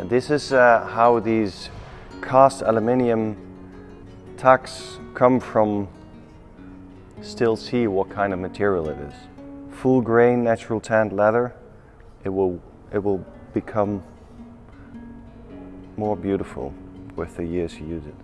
And this is uh, how these cast aluminium tacks come from still see what kind of material it is. Full grain natural tanned leather, it will, it will become more beautiful with the years you use it.